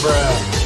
Bruh.